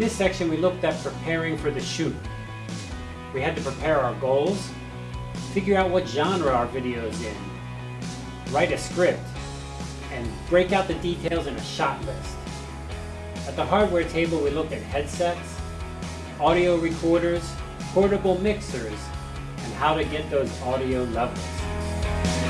In this section we looked at preparing for the shoot. We had to prepare our goals, figure out what genre our video is in, write a script, and break out the details in a shot list. At the hardware table we looked at headsets, audio recorders, portable mixers, and how to get those audio levels.